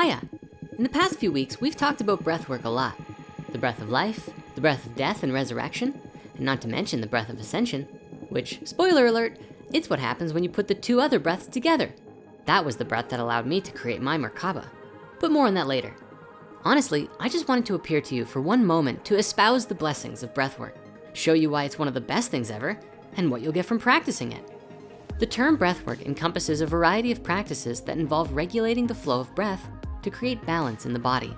Hiya. In the past few weeks, we've talked about breath work a lot. The breath of life, the breath of death and resurrection, and not to mention the breath of ascension, which, spoiler alert, it's what happens when you put the two other breaths together. That was the breath that allowed me to create my Merkaba. But more on that later. Honestly, I just wanted to appear to you for one moment to espouse the blessings of breath work, show you why it's one of the best things ever, and what you'll get from practicing it. The term breathwork encompasses a variety of practices that involve regulating the flow of breath to create balance in the body,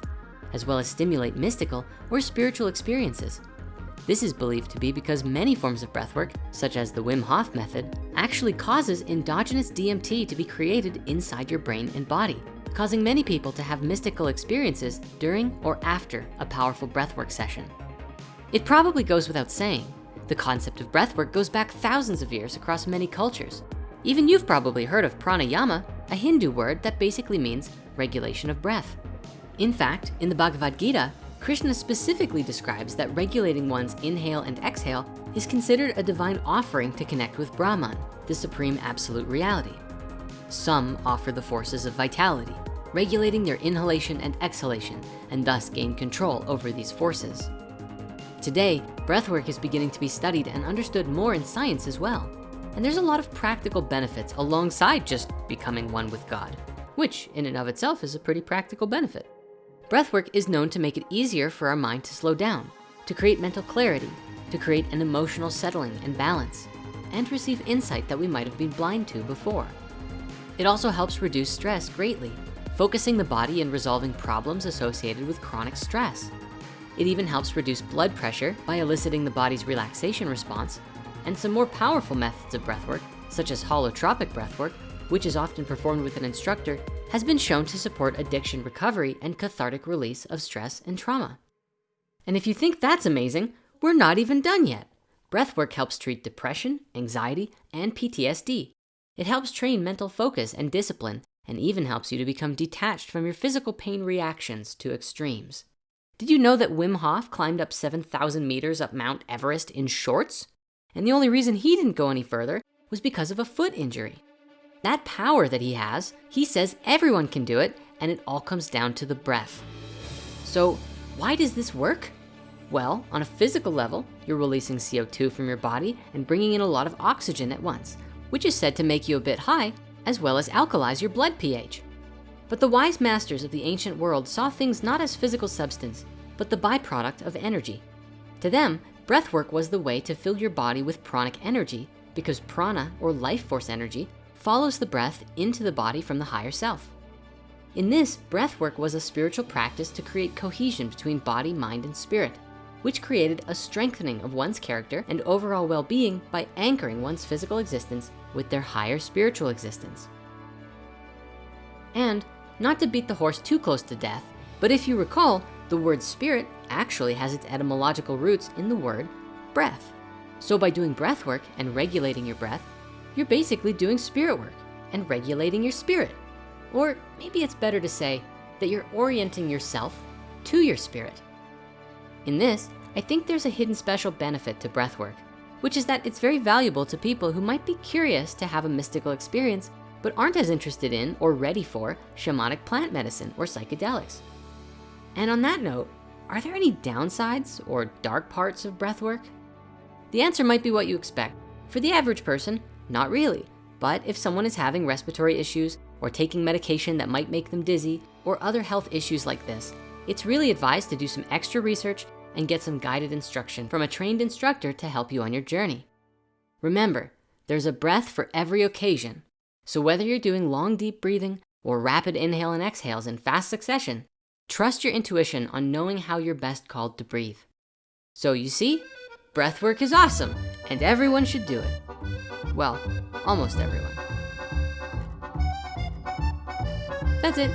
as well as stimulate mystical or spiritual experiences. This is believed to be because many forms of breathwork, such as the Wim Hof method, actually causes endogenous DMT to be created inside your brain and body, causing many people to have mystical experiences during or after a powerful breathwork session. It probably goes without saying, the concept of breathwork goes back thousands of years across many cultures. Even you've probably heard of pranayama, a Hindu word that basically means regulation of breath. In fact, in the Bhagavad Gita, Krishna specifically describes that regulating one's inhale and exhale is considered a divine offering to connect with Brahman, the supreme absolute reality. Some offer the forces of vitality, regulating their inhalation and exhalation, and thus gain control over these forces. Today, breathwork is beginning to be studied and understood more in science as well. And there's a lot of practical benefits alongside just becoming one with God, which in and of itself is a pretty practical benefit. Breathwork is known to make it easier for our mind to slow down, to create mental clarity, to create an emotional settling and balance, and receive insight that we might have been blind to before. It also helps reduce stress greatly, focusing the body and resolving problems associated with chronic stress. It even helps reduce blood pressure by eliciting the body's relaxation response and some more powerful methods of breathwork, such as holotropic breathwork, which is often performed with an instructor, has been shown to support addiction recovery and cathartic release of stress and trauma. And if you think that's amazing, we're not even done yet. Breathwork helps treat depression, anxiety, and PTSD. It helps train mental focus and discipline, and even helps you to become detached from your physical pain reactions to extremes. Did you know that Wim Hof climbed up 7,000 meters up Mount Everest in shorts? And the only reason he didn't go any further was because of a foot injury. That power that he has, he says everyone can do it and it all comes down to the breath. So why does this work? Well, on a physical level, you're releasing CO2 from your body and bringing in a lot of oxygen at once, which is said to make you a bit high, as well as alkalize your blood pH. But the wise masters of the ancient world saw things not as physical substance, but the byproduct of energy. To them, breathwork was the way to fill your body with pranic energy because prana or life force energy follows the breath into the body from the higher self. In this, breath work was a spiritual practice to create cohesion between body, mind, and spirit, which created a strengthening of one's character and overall well-being by anchoring one's physical existence with their higher spiritual existence. And not to beat the horse too close to death, but if you recall, the word spirit actually has its etymological roots in the word breath. So by doing breath work and regulating your breath, you're basically doing spirit work and regulating your spirit. Or maybe it's better to say that you're orienting yourself to your spirit. In this, I think there's a hidden special benefit to breath work, which is that it's very valuable to people who might be curious to have a mystical experience but aren't as interested in or ready for shamanic plant medicine or psychedelics. And on that note, are there any downsides or dark parts of breath work? The answer might be what you expect. For the average person, not really. But if someone is having respiratory issues or taking medication that might make them dizzy or other health issues like this, it's really advised to do some extra research and get some guided instruction from a trained instructor to help you on your journey. Remember, there's a breath for every occasion. So whether you're doing long, deep breathing or rapid inhale and exhales in fast succession, trust your intuition on knowing how you're best called to breathe. So you see, breath work is awesome and everyone should do it. Well, almost everyone. That's it.